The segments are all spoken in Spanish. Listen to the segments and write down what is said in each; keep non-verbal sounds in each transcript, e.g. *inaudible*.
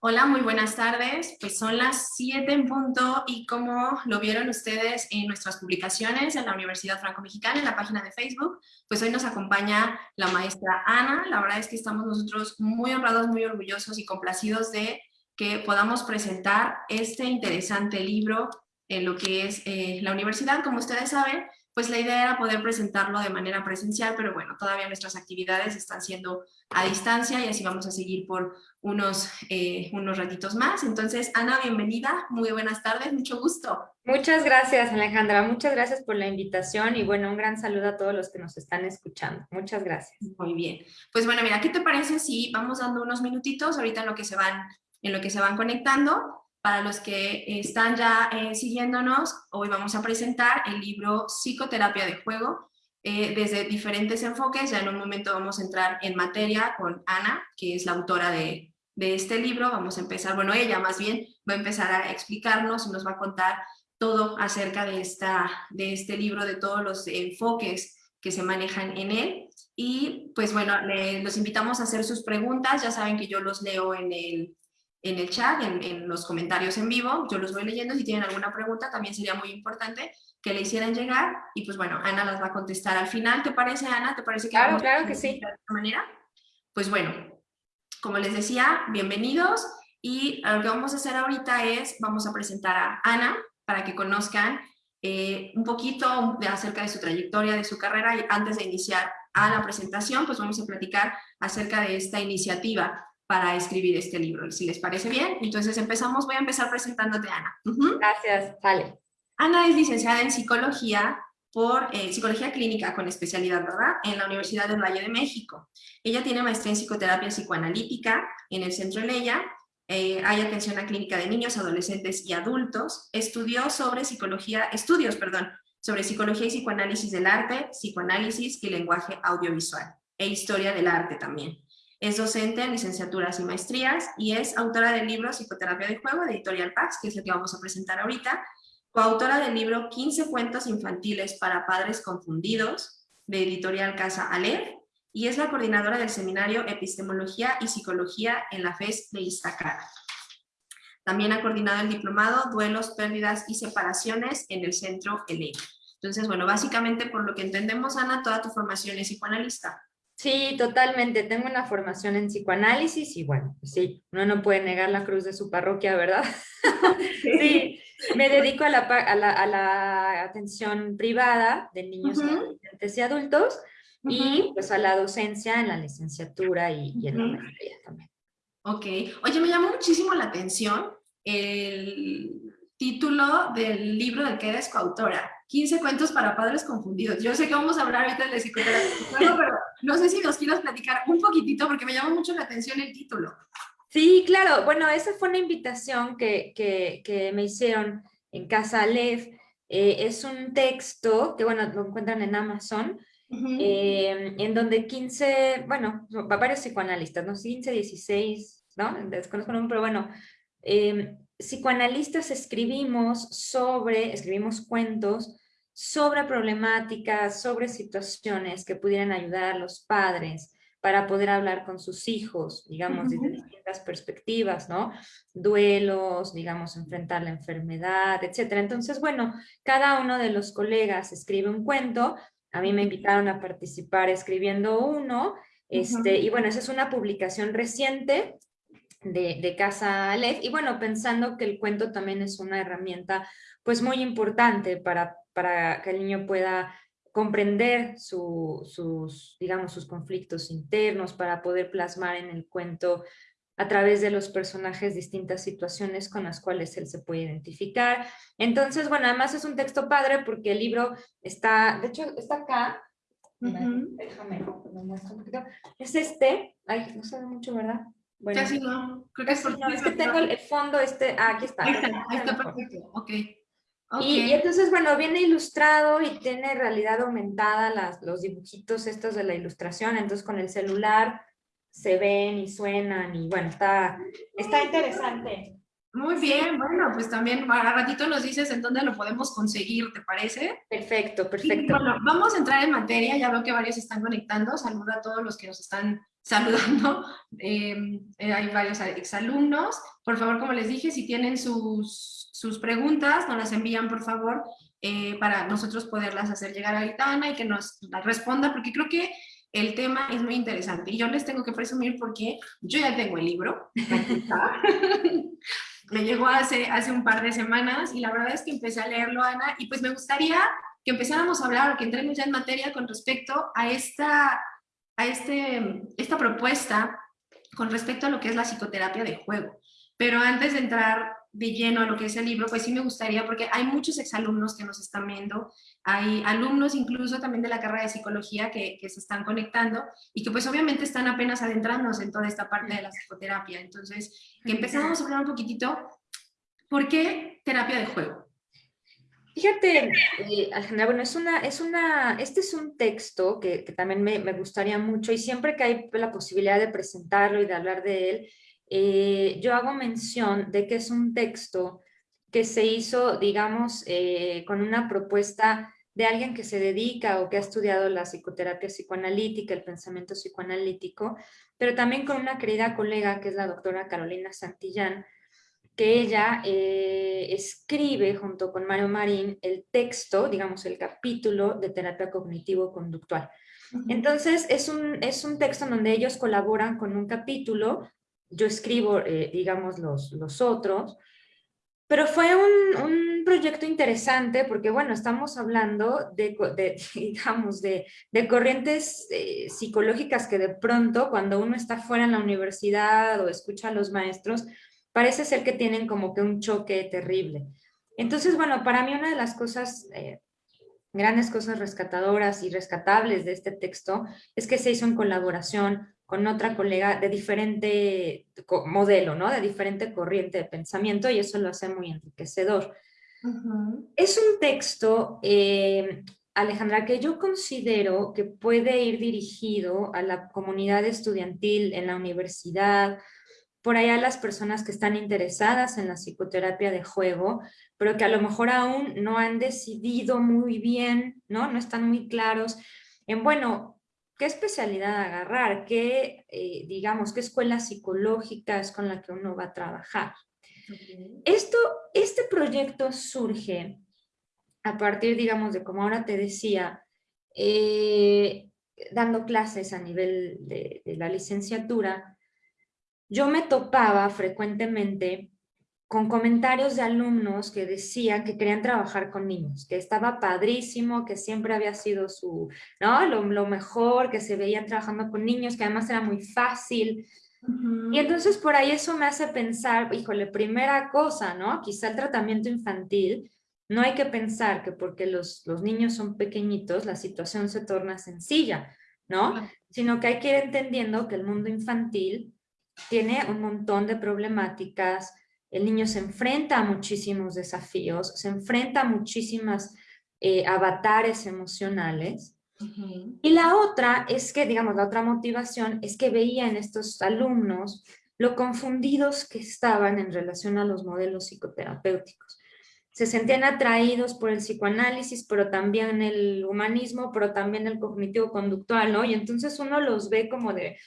Hola, muy buenas tardes. Pues son las 7 en punto y como lo vieron ustedes en nuestras publicaciones en la Universidad Franco-Mexicana, en la página de Facebook, pues hoy nos acompaña la maestra Ana. La verdad es que estamos nosotros muy honrados, muy orgullosos y complacidos de que podamos presentar este interesante libro en lo que es eh, la universidad. Como ustedes saben, pues la idea era poder presentarlo de manera presencial, pero bueno, todavía nuestras actividades están siendo a distancia y así vamos a seguir por unos, eh, unos ratitos más. Entonces, Ana, bienvenida, muy buenas tardes, mucho gusto. Muchas gracias, Alejandra, muchas gracias por la invitación y bueno, un gran saludo a todos los que nos están escuchando. Muchas gracias. Muy bien. Pues bueno, mira, ¿qué te parece si vamos dando unos minutitos ahorita en lo que se van, en lo que se van conectando? Para los que están ya eh, siguiéndonos, hoy vamos a presentar el libro Psicoterapia de Juego eh, desde diferentes enfoques. Ya en un momento vamos a entrar en materia con Ana, que es la autora de, de este libro. Vamos a empezar, bueno, ella más bien va a empezar a explicarnos y nos va a contar todo acerca de, esta, de este libro, de todos los enfoques que se manejan en él. Y pues bueno, los invitamos a hacer sus preguntas. Ya saben que yo los leo en el, en el chat, en, los comentarios en vivo, yo los voy leyendo, si tienen alguna pregunta también sería muy importante que le hicieran llegar. Y pues bueno, Ana las va a contestar al final, ¿te parece Ana? ¿Te parece que Claro, claro que sí. De esta manera? Pues bueno, como les decía, bienvenidos. Y lo que vamos a hacer ahorita es, vamos a presentar a Ana para que conozcan eh, un poquito de acerca de su trayectoria, de su carrera. Y antes de iniciar a la presentación, pues vamos a platicar acerca de esta iniciativa para escribir este libro, si les parece bien. Entonces empezamos, voy a empezar presentándote a Ana. Gracias, sale. Ana es licenciada en psicología por eh, psicología clínica con especialidad, ¿verdad? En la Universidad del Valle de México. Ella tiene maestría en psicoterapia psicoanalítica en el Centro Leia, eh, hay atención a clínica de niños, adolescentes y adultos. Estudió sobre psicología, estudios, perdón, sobre psicología y psicoanálisis del arte, psicoanálisis y lenguaje audiovisual, e historia del arte también. Es docente en licenciaturas y maestrías y es autora del libro Psicoterapia de Juego de Editorial Pax, que es el que vamos a presentar ahorita, coautora del libro 15 cuentos infantiles para padres confundidos de Editorial Casa Aleph y es la coordinadora del seminario Epistemología y Psicología en la FES de Iztacala. También ha coordinado el diplomado Duelos, Pérdidas y Separaciones en el Centro ELE. Entonces, bueno, básicamente por lo que entendemos, Ana, toda tu formación es psicoanalista. Sí, totalmente. Tengo una formación en psicoanálisis y bueno, pues sí, uno no puede negar la cruz de su parroquia, ¿verdad? *laughs* sí, me dedico a la, a la, a la atención privada de niños, adolescentes y adultos y pues a la docencia en la licenciatura y, y en la maestría también. Ok. Oye, me llamó muchísimo la atención el título del libro del que eres coautora. 15 cuentos para padres confundidos. Yo sé que vamos a hablar ahorita de psicoterapia, pero no sé si nos quieres platicar un poquitito porque me llama mucho la atención el título. Sí, claro. Bueno, esa fue una invitación que, que, que me hicieron en Casa Aleph. Eh, es un texto que, bueno, lo encuentran en Amazon, eh, en donde 15, bueno, varios psicoanalistas, ¿no? 15, 16, ¿no? Desconozco el nombre, pero bueno, eh, psicoanalistas escribimos sobre, escribimos cuentos sobre problemáticas, sobre situaciones que pudieran ayudar a los padres para poder hablar con sus hijos, digamos, desde distintas perspectivas, ¿no? Duelos, digamos, enfrentar la enfermedad, etcétera. Entonces, bueno, cada uno de los colegas escribe un cuento, a mí me invitaron a participar escribiendo uno, este, y bueno, esa es una publicación reciente de, Casa Aleph. Y bueno, pensando que el cuento también es una herramienta pues muy importante para, para que el niño pueda comprender sus, digamos, sus conflictos internos, para poder plasmar en el cuento a través de los personajes distintas situaciones con las cuales él se puede identificar. Entonces, bueno, además es un texto padre porque el libro está, de hecho, está acá. Déjame, me muestro un poquito. Es este, ay, no sabe mucho, ¿verdad? Bueno, Casi no, creo que es, no, es que tengo el fondo, este, ah, aquí está. Ahí está, ahí está perfecto, ok. Y, y, entonces, bueno, viene ilustrado y tiene realidad aumentada las, los dibujitos estos de la ilustración, entonces con el celular se ven y suenan y bueno, está, está interesante. Muy bien, bueno, pues también a ratito nos dices en dónde lo podemos conseguir, ¿te parece? Perfecto, perfecto. bueno, vamos a entrar en materia, ya veo que varios están conectando, saluda a todos los que nos están saludando, *laughs* em, eh, hay varios exalumnos, por favor, como les dije, si tienen sus, sus preguntas, nos las envían, por favor, eh, para nosotros poderlas hacer llegar a Aitana y que nos las responda, porque creo que el tema es muy interesante. Y yo les tengo que presumir porque yo ya tengo el libro. *laughs* me llegó hace, hace un par de semanas y la verdad es que empecé a leerlo, Ana, y pues me gustaría que empezáramos a hablar o que entremos ya en materia con respecto a esta, a este, esta propuesta con respecto a lo que es la psicoterapia de juego. Pero antes de entrar de lleno a lo que es el libro, pues sí me gustaría, porque hay muchos exalumnos que nos están viendo, hay alumnos incluso también de la carrera de psicología que, se están conectando y que pues obviamente están apenas adentrándose en toda esta parte de la psicoterapia. Entonces, que empezamos a hablar un poquitito, ¿por qué terapia de juego? Fíjate, eh, Alejandra, bueno, es una, es una, este es un texto que, también me, me, gustaría mucho y siempre que hay la posibilidad de presentarlo y de hablar de él, eh, yo hago mención de que es un texto que se hizo, digamos, eh, con una propuesta de alguien que se dedica o que ha estudiado la psicoterapia psicoanalítica, el pensamiento psicoanalítico, pero también con una querida colega que es la doctora Carolina Santillán, que ella eh, escribe junto con Mario Marín el texto, digamos el capítulo de terapia cognitivo-conductual. Entonces es un, es un texto en donde ellos colaboran con un capítulo yo escribo, eh, digamos, los, los otros, pero fue un, un, proyecto interesante porque, bueno, estamos hablando de, de *laughs* digamos, de, de corrientes eh, psicológicas que de pronto, cuando uno está fuera en la universidad o escucha a los maestros, parece ser que tienen como que un choque terrible. Entonces, bueno, para mí una de las cosas, eh, grandes cosas rescatadoras y rescatables de este texto es que se hizo en colaboración con otra colega de diferente modelo, ¿no? De diferente corriente de pensamiento y eso lo hace muy enriquecedor. Es un texto, eh, Alejandra, que yo considero que puede ir dirigido a la comunidad estudiantil en la universidad, por allá las personas que están interesadas en la psicoterapia de juego, pero que a lo mejor aún no han decidido muy bien, ¿no? No están muy claros en, bueno, qué especialidad agarrar, qué, eh, digamos, qué escuela psicológica es con la que uno va a trabajar. Esto, este proyecto surge a partir, digamos, de como ahora te decía, eh, dando clases a nivel de, de la licenciatura, yo me topaba frecuentemente con comentarios de alumnos que decían que querían trabajar con niños, que estaba padrísimo, que siempre había sido su, ¿no? Lo, mejor, que se veían trabajando con niños, que además era muy fácil. Y entonces por ahí eso me hace pensar, híjole, primera cosa, ¿no? Quizá el tratamiento infantil, no hay que pensar que porque los, los niños son pequeñitos, la situación se torna sencilla, ¿no? Sino que hay que ir entendiendo que el mundo infantil tiene un montón de problemáticas, el niño se enfrenta a muchísimos desafíos, se enfrenta a muchísimas eh, avatares emocionales. Y la otra es que, digamos, la otra motivación es que veía en estos alumnos lo confundidos que estaban en relación a los modelos psicoterapéuticos. Se sentían atraídos por el psicoanálisis, pero también el humanismo, pero también el cognitivo-conductual, ¿no? Y entonces uno los ve como de,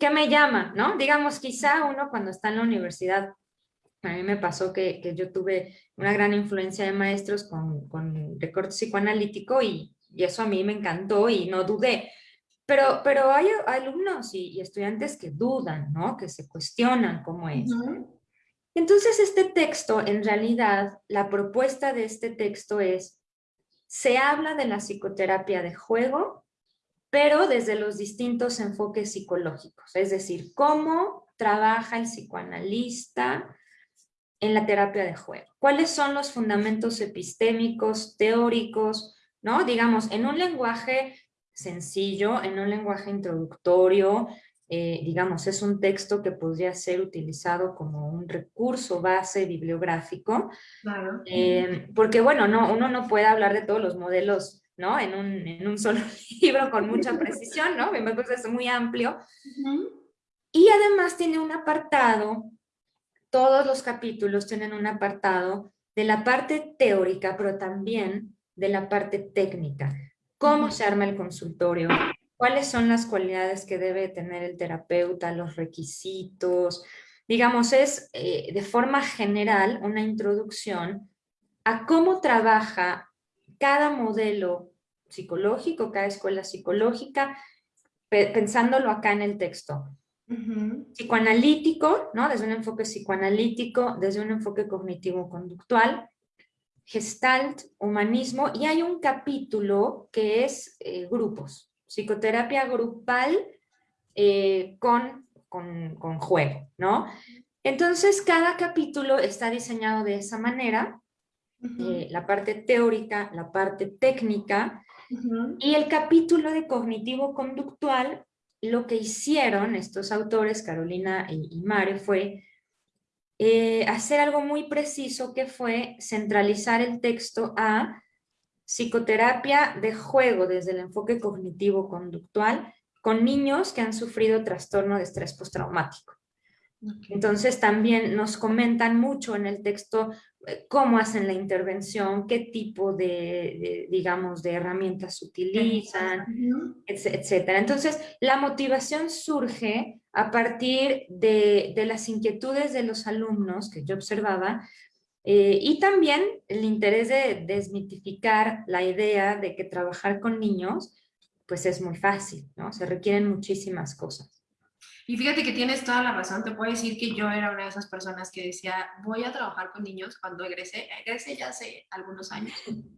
¿qué me llama? ¿No? Digamos, quizá uno cuando está en la universidad a mí me pasó que, que, yo tuve una gran influencia de maestros con, con recorte psicoanalítico y, y, eso a mí me encantó y no dudé. Pero, pero hay, alumnos y, y, estudiantes que dudan, ¿no? Que se cuestionan cómo es. Entonces este texto, en realidad, la propuesta de este texto es, se habla de la psicoterapia de juego, pero desde los distintos enfoques psicológicos, es decir, cómo trabaja el psicoanalista, en la terapia de juego. ¿Cuáles son los fundamentos epistémicos, teóricos, ¿no? Digamos, en un lenguaje sencillo, en un lenguaje introductorio, eh, digamos, es un texto que podría ser utilizado como un recurso base bibliográfico, claro. eh, porque bueno, no, uno no puede hablar de todos los modelos ¿no? En un, en un solo *laughs* libro con mucha precisión, ¿no? Parece es muy amplio. Uh -huh. Y además tiene un apartado todos los capítulos tienen un apartado de la parte teórica, pero también de la parte técnica. ¿Cómo se arma el consultorio? ¿Cuáles son las cualidades que debe tener el terapeuta? Los requisitos. Digamos, es eh, de forma general una introducción a cómo trabaja cada modelo psicológico, cada escuela psicológica, pensándolo acá en el texto. Psicoanalítico, ¿no? desde un enfoque psicoanalítico, desde un enfoque cognitivo-conductual, gestalt, humanismo, y hay un capítulo que es eh, grupos, psicoterapia grupal eh, con, con, con, juego, ¿no? Entonces, cada capítulo está diseñado de esa manera, eh, la parte teórica, la parte técnica, y el capítulo de cognitivo-conductual, lo que hicieron estos autores, Carolina y, Mario, fue eh, hacer algo muy preciso que fue centralizar el texto a psicoterapia de juego desde el enfoque cognitivo-conductual con niños que han sufrido trastorno de estrés postraumático. Entonces también nos comentan mucho en el texto eh, cómo hacen la intervención, qué tipo de, digamos, de herramientas utilizan, etcétera. Entonces, la motivación surge a partir de, las inquietudes de los alumnos que yo observaba eh, y también el interés de desmitificar la idea de que trabajar con niños pues es muy fácil, ¿no? Se requieren muchísimas cosas. Y fíjate que tienes toda la razón, te puedo decir que yo era una de esas personas que decía, voy a trabajar con niños cuando egresé, egresé ya hace algunos años.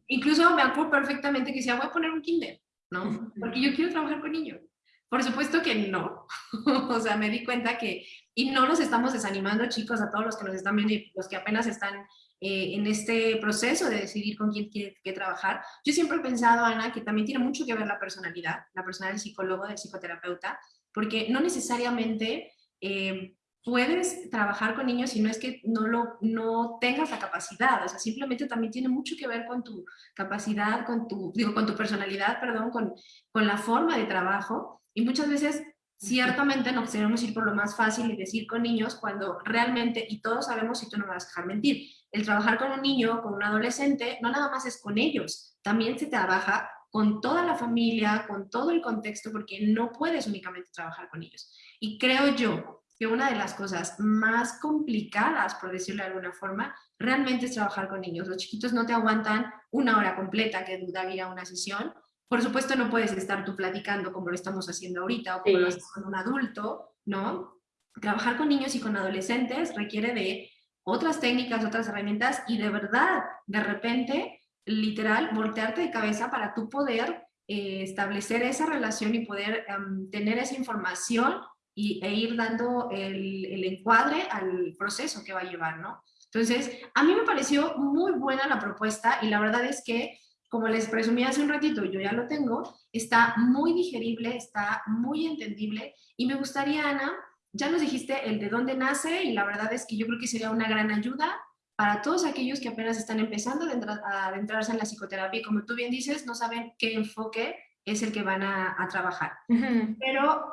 Incluso me acuerdo perfectamente que decía, voy a poner un kinder, ¿no? *laughs* Porque yo quiero trabajar con niños. Por supuesto que no, *laughs* o sea, me di cuenta que, y no nos estamos desanimando chicos, a todos los que nos están viendo y los que apenas están eh, en este proceso de decidir con quién quiere que trabajar. Yo siempre he pensado, Ana, que también tiene mucho que ver la personalidad, la personalidad del psicólogo, del psicoterapeuta, porque no necesariamente eh, puedes trabajar con niños si no es que no, lo, no tengas la capacidad, o sea, simplemente también tiene mucho que ver con tu capacidad, con tu, digo, con tu personalidad, perdón, con, con la forma de trabajo, y muchas veces ciertamente nos queremos ir por lo más fácil y decir con niños cuando realmente, y todos sabemos, y tú no me vas a dejar mentir, el trabajar con un niño, con un adolescente, no nada más es con ellos, también se trabaja con toda la familia, con todo el contexto, porque no puedes únicamente trabajar con ellos. Y creo yo que una de las cosas más complicadas, por decirlo de alguna forma, realmente es trabajar con niños. Los chiquitos no te aguantan una hora completa que duda ir a una sesión. Por supuesto, no puedes estar tú platicando como lo estamos haciendo ahorita o como lo haces con un adulto, ¿no? Trabajar con niños y con adolescentes requiere de otras técnicas, otras herramientas y de verdad, de repente, literal, voltearte de cabeza para tú poder eh, establecer esa relación y poder tener esa información y, e ir dando el, el, encuadre al proceso que va a llevar, ¿no? Entonces, a mí me pareció muy buena la propuesta y la verdad es que, como les presumí hace un ratito, yo ya lo tengo, está muy digerible, está muy entendible y me gustaría, Ana, ya nos dijiste el de dónde nace y la verdad es que yo creo que sería una gran ayuda para todos aquellos que apenas están empezando a adentrarse en la psicoterapia y como tú bien dices, no saben qué enfoque es el que van a, trabajar. Pero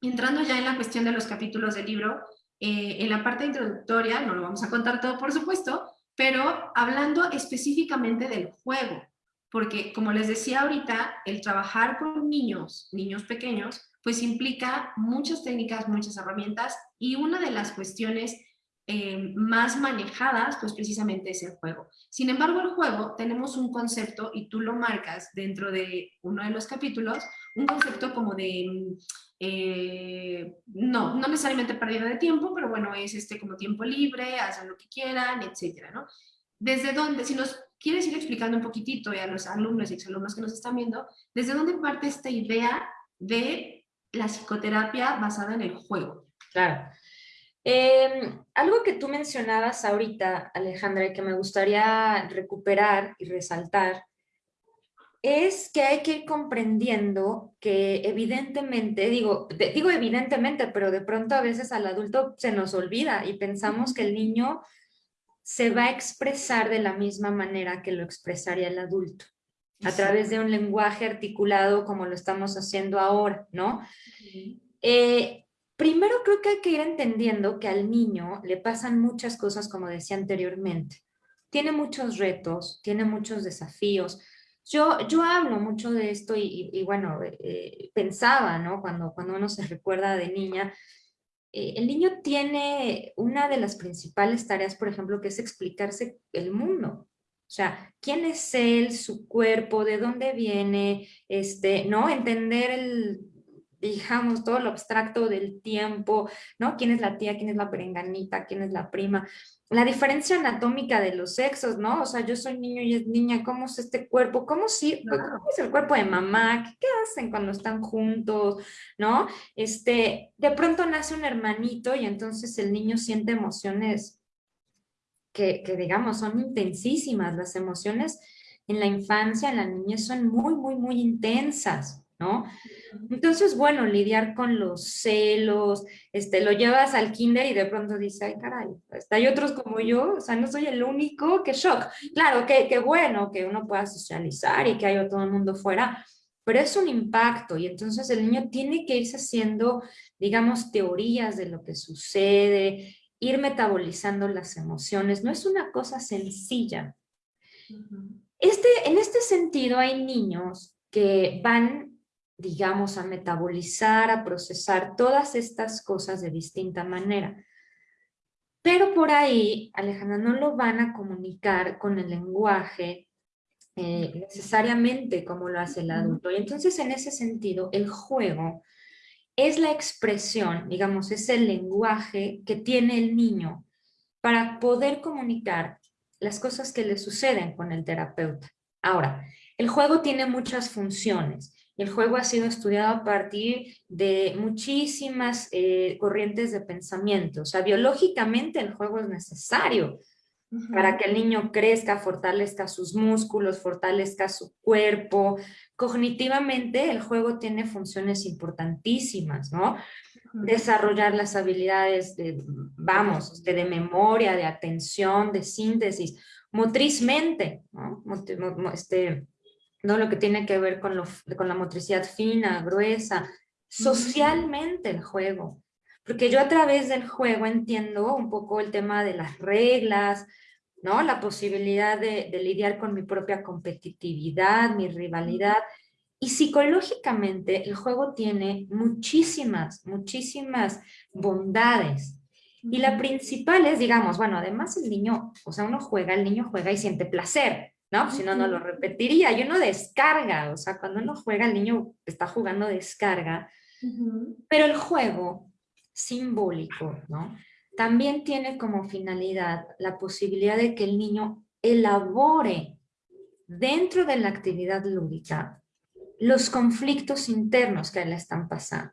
entrando ya en la cuestión de los capítulos del libro, eh, en la parte introductoria, no lo vamos a contar todo por supuesto, pero hablando específicamente del juego, porque como les decía ahorita, el trabajar con niños, niños pequeños, pues implica muchas técnicas, muchas herramientas y una de las cuestiones eh, más manejadas, pues precisamente es el juego. Sin embargo, el juego tenemos un concepto, y tú lo marcas dentro de uno de los capítulos, un concepto como de, eh, no, no necesariamente pérdida de tiempo, pero bueno, es este como tiempo libre, hacen lo que quieran, etcétera, ¿no? Desde dónde, si nos quieres ir explicando un poquitito a los alumnos y exalumnos que nos están viendo, ¿desde dónde parte esta idea de la psicoterapia basada en el juego? Claro. Em, algo que tú mencionabas ahorita, Alejandra, y que me gustaría recuperar y resaltar, es que hay que ir comprendiendo que evidentemente, digo, digo evidentemente, pero de pronto a veces al adulto se nos olvida y pensamos que el niño se va a expresar de la misma manera que lo expresaría el adulto, a través de un lenguaje articulado como lo estamos haciendo ahora, ¿no? Primero creo que hay que ir entendiendo que al niño le pasan muchas cosas, como decía anteriormente. Tiene muchos retos, tiene muchos desafíos. Yo, yo hablo mucho de esto y, bueno, eh, pensaba, ¿no? Cuando, cuando uno se recuerda de niña, eh, el niño tiene una de las principales tareas, por ejemplo, que es explicarse el mundo. O sea, quién es él, su cuerpo, de dónde viene, este, ¿no? Entender el, digamos, todo lo abstracto del tiempo, ¿no? ¿Quién es la tía, quién es la perenganita, quién es la prima? La diferencia anatómica de los sexos, ¿no? O sea, yo soy niño y es niña, ¿cómo es este cuerpo? ¿Cómo, sí, ¿Cómo es el cuerpo de mamá? ¿Qué, hacen cuando están juntos? ¿No? Este, de pronto nace un hermanito y entonces el niño siente emociones que, que digamos, son intensísimas. Las emociones en la infancia, en la niñez son muy, muy, muy intensas. ¿no? Entonces, bueno, lidiar con los celos, este, lo llevas al kinder y de pronto dices, ay, caray, pues, hay otros como yo, o sea, no soy el único, qué shock. Claro, que, que bueno que uno pueda socializar y que haya todo el mundo fuera, pero es un impacto y entonces el niño tiene que irse haciendo, digamos, teorías de lo que sucede, ir metabolizando las emociones, no es una cosa sencilla. Este, en este sentido hay niños que van digamos, a metabolizar, a procesar todas estas cosas de distinta manera. Pero por ahí, Alejandra, no lo van a comunicar con el lenguaje eh, necesariamente como lo hace el adulto. Y entonces, en ese sentido, el juego es la expresión, digamos, es el lenguaje que tiene el niño para poder comunicar las cosas que le suceden con el terapeuta. Ahora, el juego tiene muchas funciones. El juego ha sido estudiado a partir de muchísimas eh, corrientes de pensamiento. O sea, biológicamente el juego es necesario para que el niño crezca, fortalezca sus músculos, fortalezca su cuerpo. Cognitivamente el juego tiene funciones importantísimas, ¿no? Desarrollar las habilidades de, vamos, de, de memoria, de atención, de síntesis, motrizmente, ¿no? Este, ¿no? Lo que tiene que ver con, lo, con la motricidad fina, gruesa, socialmente el juego. Porque yo a través del juego entiendo un poco el tema de las reglas, ¿no? La posibilidad de, de lidiar con mi propia competitividad, mi rivalidad. Y psicológicamente el juego tiene muchísimas, muchísimas bondades. Y la principal es, digamos, bueno, además el niño, o sea, uno juega, el niño juega y siente placer. ¿No? Si no, no lo repetiría. Y uno descarga, o sea, cuando uno juega, el niño está jugando descarga. Pero el juego simbólico, ¿no? También tiene como finalidad la posibilidad de que el niño elabore dentro de la actividad lúdica los conflictos internos que le están pasando.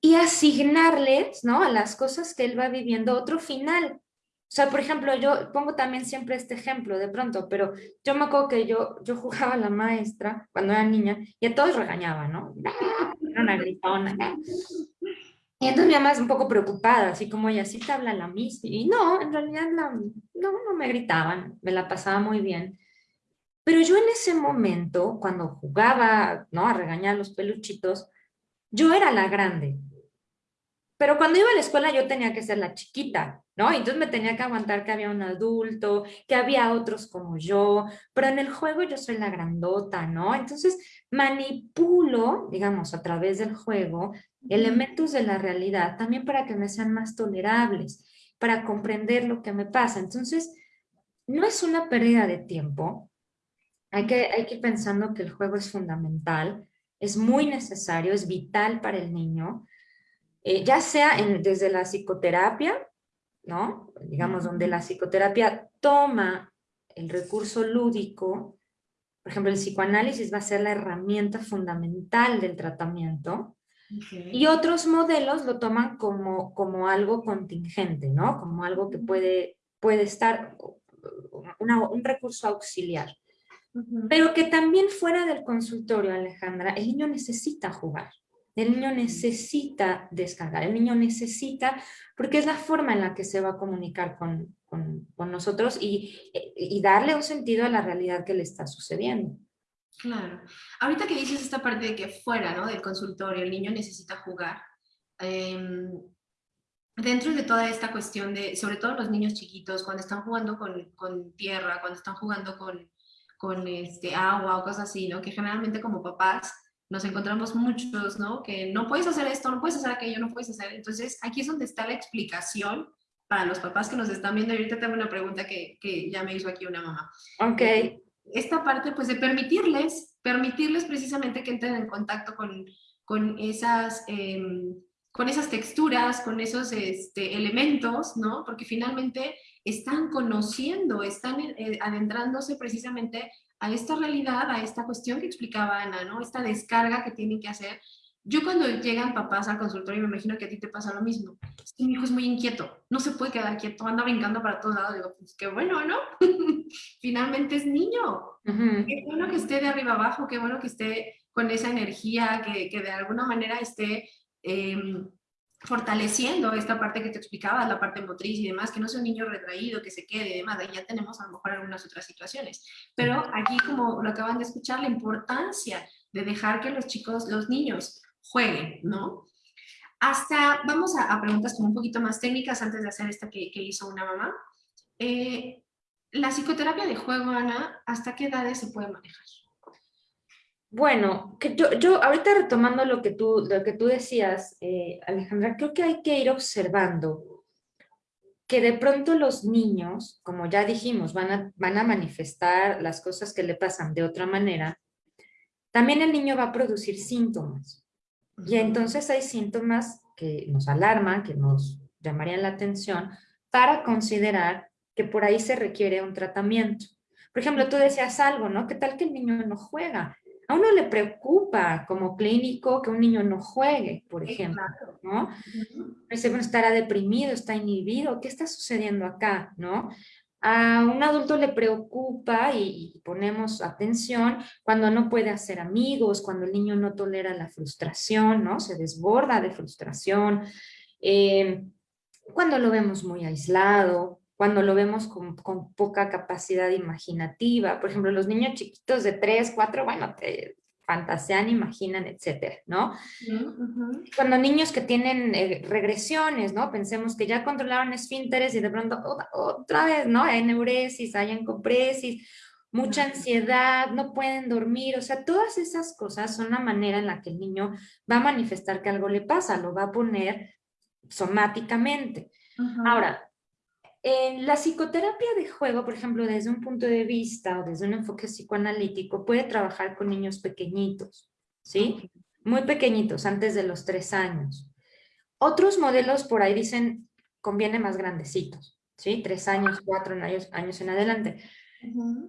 Y asignarles, ¿no? A las cosas que él va viviendo otro final. O sea, por ejemplo, yo pongo también siempre este ejemplo de pronto, pero yo me acuerdo que yo, yo jugaba a la maestra cuando era niña y a todos regañaba, ¿no? Era una gritona. Y entonces mi mamá es un poco preocupada, así como ella, sí te habla la misma. Y no, en realidad no, no me gritaban, me la pasaba muy bien. Pero yo en ese momento, cuando jugaba, ¿no? A regañar los peluchitos, yo era la grande. Pero cuando iba a la escuela yo tenía que ser la chiquita, ¿no? Entonces me tenía que aguantar que había un adulto, que había otros como yo, pero en el juego yo soy la grandota, ¿no? Entonces manipulo, digamos, a través del juego, elementos de la realidad también para que me sean más tolerables, para comprender lo que me pasa. Entonces, no es una pérdida de tiempo, hay que, hay que ir pensando que el juego es fundamental, es muy necesario, es vital para el niño, eh, ya sea desde la psicoterapia, ¿no? Digamos, donde la psicoterapia toma el recurso lúdico, por ejemplo, el psicoanálisis va a ser la herramienta fundamental del tratamiento, y otros modelos lo toman como, como algo contingente, ¿no? Como algo que puede, puede estar, un recurso auxiliar. Pero que también fuera del consultorio, Alejandra, el niño necesita jugar. El niño necesita descargar, el niño necesita, porque es la forma en la que se va a comunicar con, nosotros y, y, darle un sentido a la realidad que le está sucediendo. Claro. Ahorita que dices esta parte de que fuera ¿no? del consultorio el niño necesita jugar, em, dentro de toda esta cuestión de, sobre todo los niños chiquitos, cuando están jugando con, con tierra, cuando están jugando con, con este, agua o cosas así, ¿no? Que generalmente como papás nos encontramos muchos, ¿no? Que no puedes hacer esto, no puedes hacer aquello, no puedes hacer. Entonces, aquí es donde está la explicación para los papás que nos están viendo. Ahorita tengo una pregunta que, que ya me hizo aquí una mamá. Ok. Esta parte, pues, de permitirles, permitirles precisamente que entren en contacto con, con esas... Em, con esas texturas, con esos este, elementos, ¿no? Porque finalmente están conociendo, están eh, adentrándose precisamente a esta realidad, a esta cuestión que explicaba Ana, ¿no? Esta descarga que tienen que hacer. Yo cuando llegan papás al consultorio, me imagino que a ti te pasa lo mismo. mi hijo es muy inquieto, no se puede quedar quieto, anda brincando para todos lados. Digo, pues qué bueno, ¿no? *laughs* Finalmente es niño. Qué bueno que esté de arriba abajo, qué bueno que esté con esa energía, que, que de alguna manera esté Em, fortaleciendo esta parte que te explicaba, la parte motriz y demás, que no sea un niño retraído, que se quede y demás, ahí ya tenemos a lo mejor algunas otras situaciones. Pero aquí, como lo acaban de escuchar, la importancia de dejar que los chicos, los niños jueguen, ¿no? Hasta, vamos a, preguntas como un poquito más técnicas antes de hacer esta que, hizo una mamá. Eh, la psicoterapia de juego, Ana, ¿hasta qué edades se puede manejar? Bueno, que yo, yo ahorita retomando lo que tú, lo que tú decías, eh, Alejandra, creo que hay que ir observando que de pronto los niños, como ya dijimos, van a, van a manifestar las cosas que le pasan de otra manera, también el niño va a producir síntomas. Y entonces hay síntomas que nos alarman, que nos llamarían la atención, para considerar que por ahí se requiere un tratamiento. Por ejemplo, tú decías algo, ¿no? ¿Qué tal que el niño no juega? A uno le preocupa como clínico que un niño no juegue, por ejemplo, ¿no? Dice, bueno, estará deprimido, está inhibido, ¿qué está sucediendo acá, no? A un adulto le preocupa y, ponemos atención cuando no puede hacer amigos, cuando el niño no tolera la frustración, ¿no? Se desborda de frustración, eh, cuando lo vemos muy aislado, cuando lo vemos con, poca capacidad imaginativa. Por ejemplo, los niños chiquitos de 3, 4, bueno, te fantasean, imaginan, etcétera, ¿no? Cuando niños que tienen eh, regresiones, ¿no? Pensemos que ya controlaron esfínteres y de pronto otra vez, ¿no? Hay neuresis, hay encopresis, mucha ansiedad, no pueden dormir, o sea, todas esas cosas son la manera en la que el niño va a manifestar que algo le pasa, lo va a poner somáticamente. Ahora, la psicoterapia de juego, por ejemplo, desde un punto de vista o desde un enfoque psicoanalítico, puede trabajar con niños pequeñitos, ¿sí? Muy pequeñitos, antes de los tres años. Otros modelos por ahí dicen, conviene más grandecitos, ¿sí? Tres años, cuatro años, años en adelante.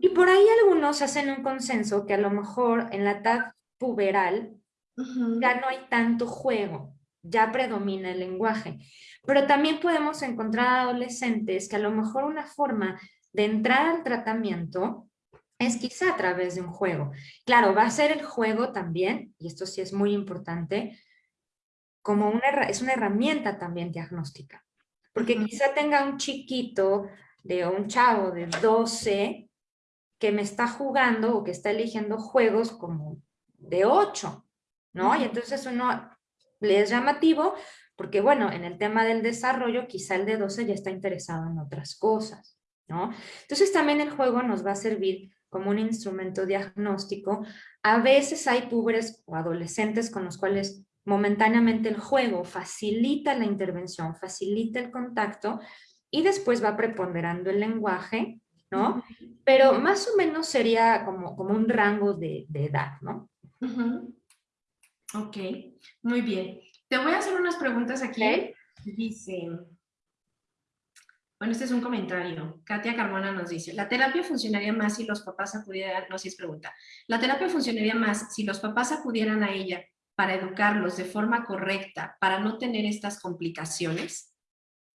Y por ahí algunos hacen un consenso que a lo mejor en la edad puberal ya no hay tanto juego, ya predomina el lenguaje. Pero también podemos encontrar adolescentes que a lo mejor una forma de entrar al tratamiento es quizá a través de un juego. Claro, va a ser el juego también, y esto sí es muy importante, como una, es una herramienta también diagnóstica. Porque quizá tenga un chiquito de un chavo de 12 que me está jugando o que está eligiendo juegos como de 8, ¿no? Y entonces uno le es llamativo porque bueno, en el tema del desarrollo quizá el de 12 ya está interesado en otras cosas, ¿no? Entonces también el juego nos va a servir como un instrumento diagnóstico. A veces hay púberes o adolescentes con los cuales momentáneamente el juego facilita la intervención, facilita el contacto y después va preponderando el lenguaje, ¿no? Pero más o menos sería como, como un rango de, edad, ¿no? Ok, muy bien. Te voy a hacer unas preguntas aquí. Dice, bueno, este es un comentario. Katia Carmona nos dice, la terapia funcionaría más si los papás acudieran, no, si es pregunta, la terapia funcionaría más si los papás acudieran a ella para educarlos de forma correcta, para no tener estas complicaciones.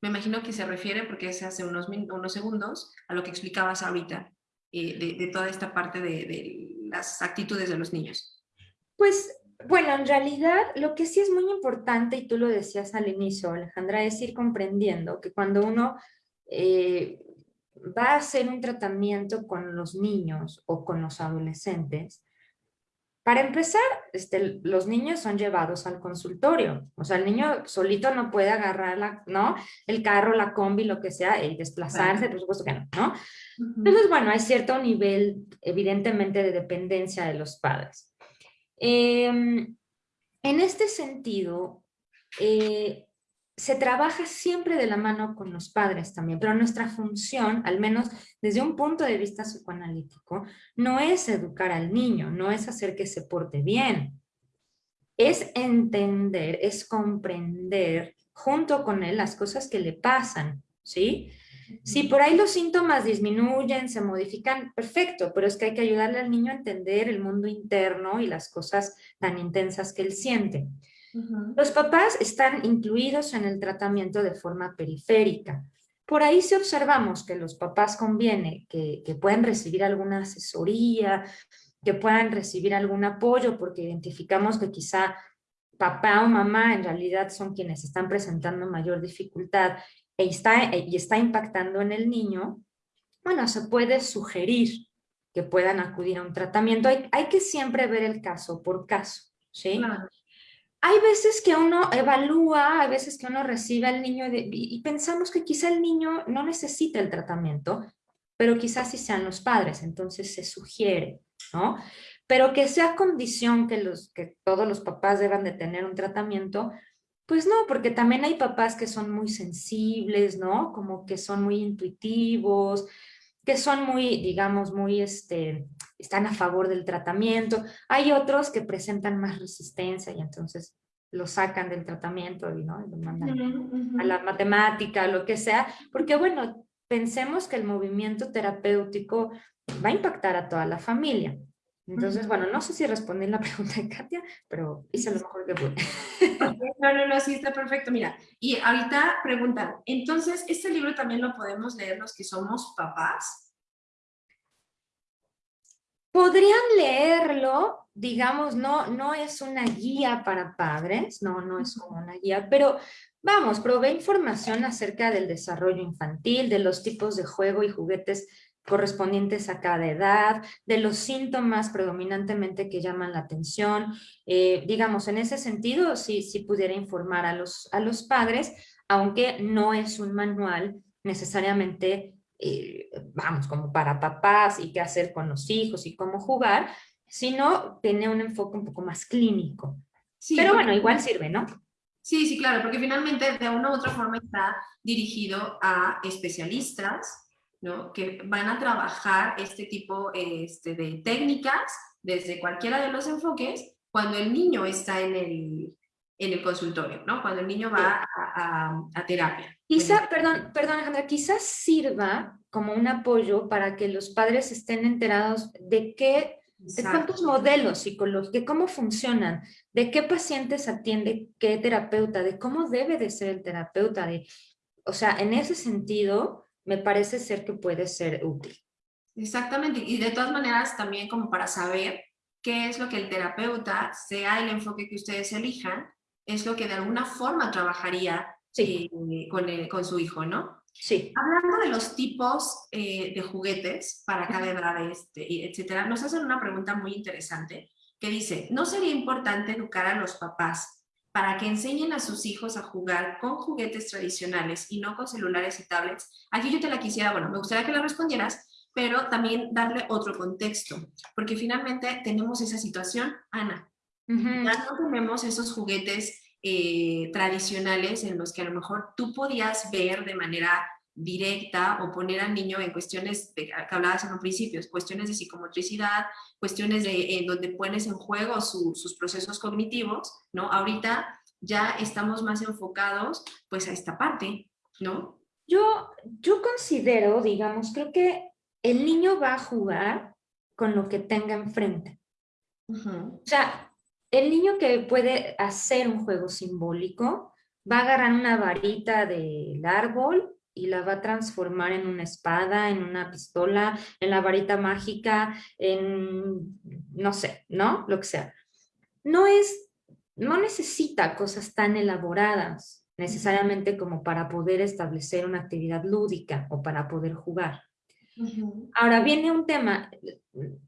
Me imagino que se refiere, porque es hace unos, unos segundos, a lo que explicabas ahorita, eh, de, toda esta parte de, de las actitudes de los niños. Pues bueno, en realidad lo que sí es muy importante, y tú lo decías al inicio, Alejandra, es ir comprendiendo que cuando uno eh, va a hacer un tratamiento con los niños o con los adolescentes, para empezar, este, los niños son llevados al consultorio. O sea, el niño solito no puede agarrar la, ¿no? el carro, la combi, lo que sea, y desplazarse, por supuesto que no, ¿no? Entonces, bueno, hay cierto nivel, evidentemente, de dependencia de los padres. Em, en este sentido, eh, se trabaja siempre de la mano con los padres también, pero nuestra función, al menos desde un punto de vista psicoanalítico, no es educar al niño, no es hacer que se porte bien, es entender, es comprender junto con él las cosas que le pasan, ¿sí? Si por ahí los síntomas disminuyen, se modifican, perfecto, pero es que hay que ayudarle al niño a entender el mundo interno y las cosas tan intensas que él siente. Los papás están incluidos en el tratamiento de forma periférica. Por ahí si observamos que los papás conviene que, que puedan recibir alguna asesoría, que puedan recibir algún apoyo, porque identificamos que quizá papá o mamá en realidad son quienes están presentando mayor dificultad e está, y está impactando en el niño, bueno, se puede sugerir que puedan acudir a un tratamiento. Hay, hay que siempre ver el caso por caso, ¿sí? hay veces que uno evalúa, hay veces que uno recibe al niño y, pensamos que quizá el niño no necesita el tratamiento, pero quizás sí sean los padres, entonces se sugiere, ¿no? Pero que sea condición que, los, que todos los papás deban de tener un tratamiento, pues no, porque también hay papás que son muy sensibles, ¿no? Como que son muy intuitivos, que son muy, digamos, muy, este, están a favor del tratamiento. Hay otros que presentan más resistencia y entonces lo sacan del tratamiento y, ¿no? lo mandan a la matemática, lo que sea, porque bueno, pensemos que el movimiento terapéutico va a impactar a toda la familia. Entonces, bueno, no sé si respondí la *laughs* pregunta de Katia, pero hice lo mejor que pude. No, no, no, sí, está perfecto. Mira, y ahorita preguntan, entonces, ¿este libro también lo podemos leer los que somos papás? Podrían leerlo, digamos, no, no es una guía para padres, no, no es como una guía, pero vamos, provee información acerca del desarrollo infantil, de los tipos de juego y juguetes correspondientes a cada edad, de los síntomas predominantemente que llaman la atención. Eh, digamos, en ese sentido, sí, sí pudiera informar a los, a los padres, aunque no es un manual necesariamente, eh, vamos, como para papás y qué hacer con los hijos y cómo jugar, sino tiene un enfoque un poco más clínico. Pero bueno, igual sirve, ¿no? Sí, sí, claro, porque finalmente de una u otra forma está dirigido a especialistas que van a trabajar este tipo este, de técnicas desde cualquiera de los enfoques cuando el niño está en el, en el consultorio, ¿no? cuando el niño va a, a, terapia. Quizá, perdón, perdón Alejandra, quizás sirva como un apoyo para que los padres estén enterados de qué de cuántos modelos psicológicos, de cómo funcionan, de qué pacientes atiende qué terapeuta, de cómo debe de ser el terapeuta, de, o sea, en ese sentido, me parece ser que puede ser útil. Exactamente, y de todas maneras también como para saber qué es lo que el terapeuta, sea el enfoque que ustedes elijan, es lo que de alguna forma trabajaría eh, con, con, su hijo, ¿no? Sí. Hablando de los tipos eh, de juguetes para cada edad, este, etcétera, nos hacen una pregunta muy interesante que dice, ¿no sería importante educar a los papás para que enseñen a sus hijos a jugar con juguetes tradicionales y no con celulares y tablets. Aquí yo te la quisiera, bueno, me gustaría que la respondieras, pero también darle otro contexto, porque finalmente tenemos esa situación, Ana. Ya no tenemos esos juguetes eh, tradicionales en los que a lo mejor tú podías ver de manera directa o poner al niño en cuestiones de, que hablabas en un principio, cuestiones de psicomotricidad, cuestiones de, en donde pones en juego sus procesos cognitivos, ¿no? Ahorita ya estamos más enfocados pues a esta parte, ¿no? Yo, yo considero, digamos, creo que el niño va a jugar con lo que tenga enfrente. O sea, el niño que puede hacer un juego simbólico va a agarrar una varita del árbol y la va a transformar en una espada, en una pistola, en la varita mágica, en, no sé, ¿no? Lo que sea. No es, no necesita cosas tan elaboradas necesariamente como para poder establecer una actividad lúdica o para poder jugar. Ahora viene un tema,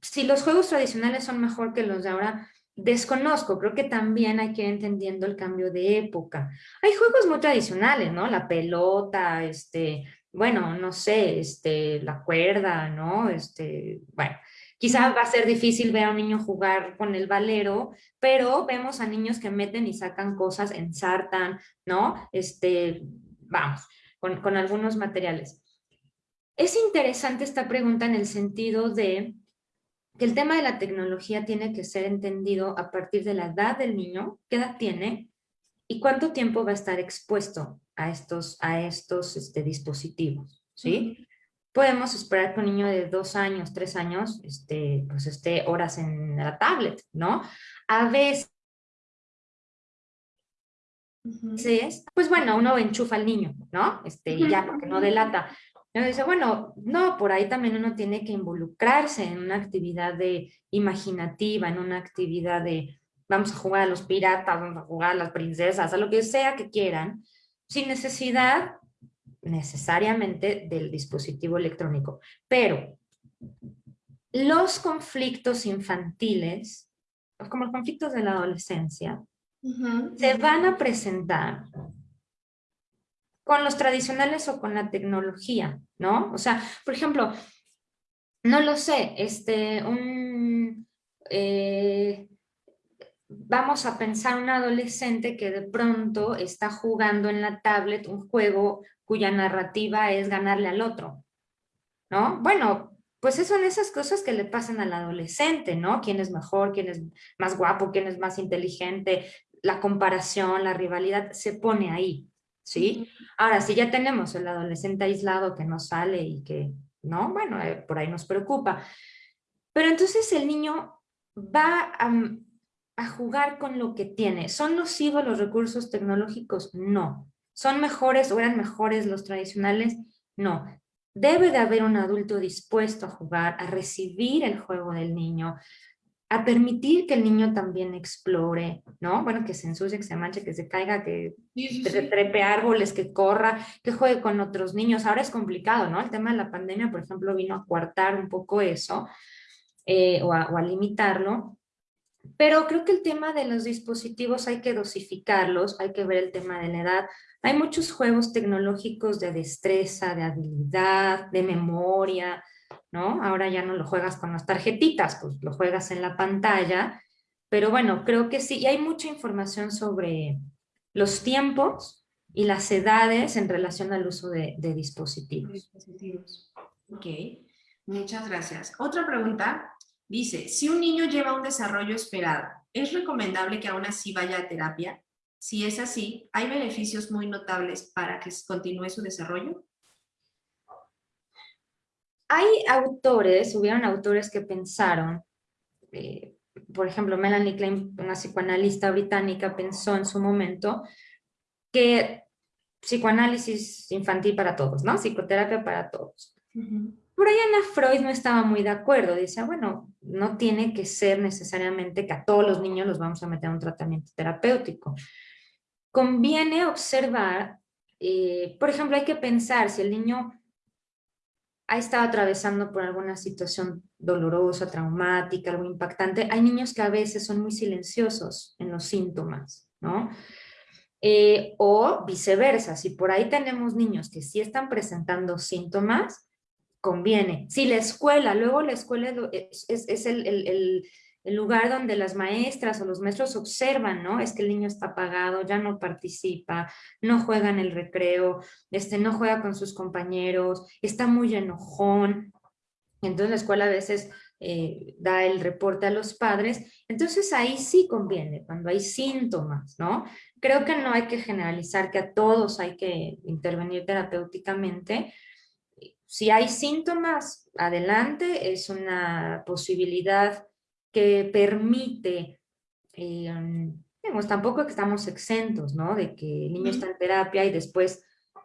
si los juegos tradicionales son mejor que los de ahora, desconozco, creo que también hay que ir entendiendo el cambio de época. Hay juegos muy tradicionales, ¿no? La pelota, este, bueno, no sé, este, la cuerda, ¿no? Este, bueno, quizá va a ser difícil ver a un niño jugar con el valero, pero vemos a niños que meten y sacan cosas, ensartan, ¿no? Este, vamos, con, con algunos materiales. Es interesante esta pregunta en el sentido de que el tema de la tecnología tiene que ser entendido a partir de la edad del niño, qué edad tiene y cuánto tiempo va a estar expuesto a estos, a estos este, dispositivos, ¿sí? Podemos esperar que un niño de dos años, tres años, este, pues esté horas en la tablet, ¿no? A veces, pues bueno, uno enchufa al niño, ¿no? Este, ya, porque no delata. Pero dice, bueno, no, por ahí también uno tiene que involucrarse en una actividad de imaginativa, en una actividad de vamos a jugar a los piratas, vamos a jugar a las princesas, a lo que sea que quieran, sin necesidad necesariamente del dispositivo electrónico. Pero los conflictos infantiles, como los conflictos de la adolescencia, se van a presentar con los tradicionales o con la tecnología, ¿no? O sea, por ejemplo, no lo sé, este, un, eh, vamos a pensar un adolescente que de pronto está jugando en la tablet un juego cuya narrativa es ganarle al otro, ¿no? Bueno, pues son esas cosas que le pasan al adolescente, ¿no? ¿Quién es mejor? ¿Quién es más guapo? ¿Quién es más inteligente? La comparación, la rivalidad se pone ahí. ¿Sí? Ahora, si ya tenemos el adolescente aislado que no sale y que, ¿no? Bueno, eh, por ahí nos preocupa. Pero entonces el niño va a, a jugar con lo que tiene. ¿Son nocivos los recursos tecnológicos? No. ¿Son mejores o eran mejores los tradicionales? No. Debe de haber un adulto dispuesto a jugar, a recibir el juego del niño, a permitir que el niño también explore, ¿no? Bueno, que se ensucie, que se manche, que se caiga, que trepe árboles, que corra, que juegue con otros niños. Ahora es complicado, ¿no? El tema de la pandemia, por ejemplo, vino a coartar un poco eso eh, o, a, limitarlo. Pero creo que el tema de los dispositivos hay que dosificarlos, hay que ver el tema de la edad. Hay muchos juegos tecnológicos de destreza, de habilidad, de memoria, ¿no? Ahora ya no lo juegas con las tarjetitas, pues lo juegas en la pantalla, pero bueno, creo que sí, y hay mucha información sobre los tiempos y las edades en relación al uso de, dispositivos. dispositivos. Ok, muchas gracias. Otra pregunta dice, si un niño lleva un desarrollo esperado, ¿es recomendable que aún así vaya a terapia? Si es así, ¿hay beneficios muy notables para que continúe su desarrollo? Hay autores, hubieron autores que pensaron, eh, por ejemplo, Melanie Klein, una psicoanalista británica, pensó en su momento que psicoanálisis infantil para todos, ¿no? Psicoterapia para todos. Por ahí Ana Freud no estaba muy de acuerdo, dice, bueno, no tiene que ser necesariamente que a todos los niños los vamos a meter a un tratamiento terapéutico. Conviene observar, eh, por ejemplo, hay que pensar si el niño ha estado atravesando por alguna situación dolorosa, traumática, algo impactante, hay niños que a veces son muy silenciosos en los síntomas, ¿no? Eh, o viceversa, si por ahí tenemos niños que sí están presentando síntomas, conviene. Si la escuela, luego la escuela es, el el lugar donde las maestras o los maestros observan, ¿no? Es que el niño está apagado, ya no participa, no juega en el recreo, este, no juega con sus compañeros, está muy enojón. Entonces la escuela a veces eh, da el reporte a los padres. Entonces ahí sí conviene, cuando hay síntomas, ¿no? Creo que no hay que generalizar que a todos hay que intervenir terapéuticamente. Si hay síntomas, adelante, es una posibilidad que permite, eh, tampoco que estamos exentos, ¿no? De que el niño está en terapia y después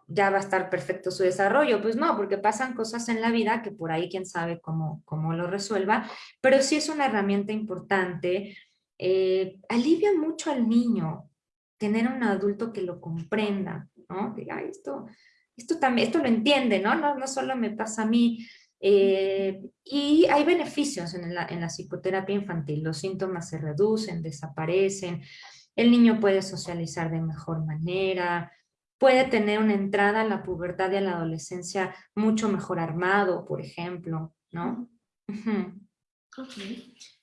ya va a estar perfecto su desarrollo. Pues no, porque pasan cosas en la vida que por ahí quién sabe cómo, cómo lo resuelva, pero sí es una herramienta importante. Eh, alivia mucho al niño tener un adulto que lo comprenda, ¿no? Diga, esto, esto también, esto lo entiende, ¿no? ¿no? No solo me pasa a mí, Eh, y hay beneficios en la, en la psicoterapia infantil, los síntomas se reducen, desaparecen, el niño puede socializar de mejor manera, puede tener una entrada a la pubertad y a la adolescencia mucho mejor armado, por ejemplo, ¿no? Ok,